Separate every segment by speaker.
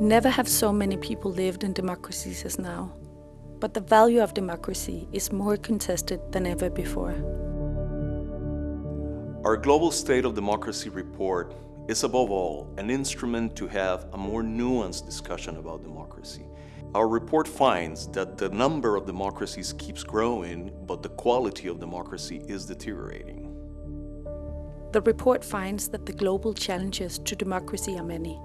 Speaker 1: Never have so many people lived in democracies as now. But the value of democracy is more contested than ever before.
Speaker 2: Our Global State of Democracy report is above all an instrument to have a more nuanced discussion about democracy. Our report finds that the number of democracies keeps growing, but the quality of democracy is deteriorating.
Speaker 1: The report finds that the global challenges to democracy are many.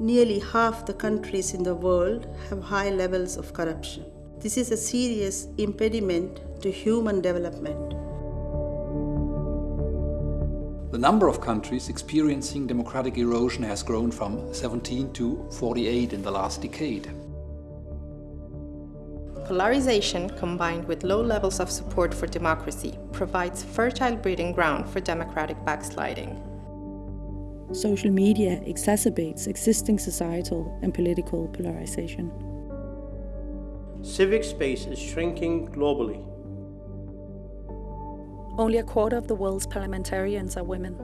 Speaker 3: Nearly half the countries in the world have high levels of corruption. This is a serious impediment to human development.
Speaker 4: The number of countries experiencing democratic erosion has grown from 17 to 48 in the last decade.
Speaker 5: Polarization combined with low levels of support for democracy provides fertile breeding ground for democratic backsliding.
Speaker 1: Social media exacerbates existing societal and political polarization.
Speaker 6: Civic space is shrinking globally.
Speaker 1: Only a quarter of the world's parliamentarians are women.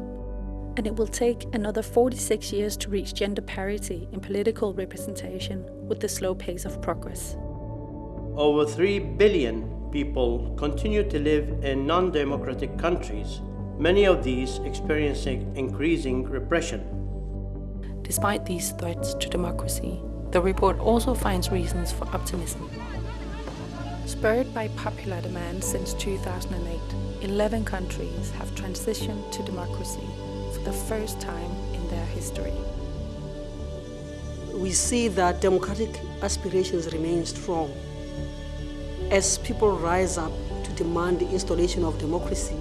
Speaker 1: And it will take another 46 years to reach gender parity in political representation with the slow pace of progress.
Speaker 6: Over 3 billion people continue to live in non-democratic countries many of these experiencing increasing repression.
Speaker 1: Despite these threats to democracy, the report also finds reasons for optimism. Spurred by popular demand since 2008, 11 countries have transitioned to democracy for the first time in their history.
Speaker 7: We see that democratic aspirations remain strong. As people rise up to demand the installation of democracy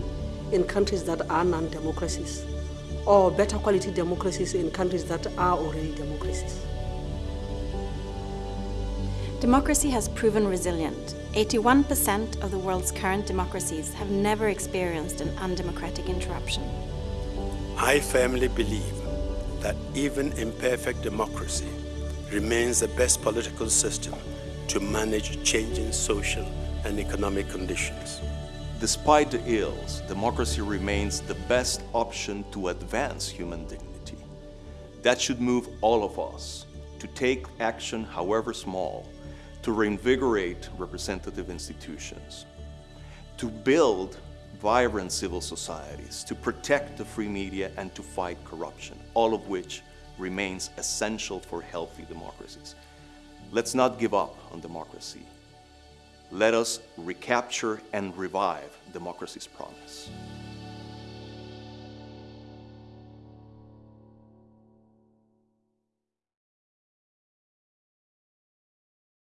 Speaker 7: in countries that are non-democracies or better quality democracies in countries that are already democracies.
Speaker 8: Democracy has proven resilient. 81% of the world's current democracies have never experienced an undemocratic interruption.
Speaker 9: I firmly believe that even imperfect democracy remains the best political system to manage changing social and economic conditions.
Speaker 2: Despite the ills, democracy remains the best option to advance human dignity. That should move all of us to take action, however small, to reinvigorate representative institutions, to build vibrant civil societies, to protect the free media and to fight corruption, all of which remains essential for healthy democracies. Let's not give up on democracy. Let us recapture and revive democracy's promise.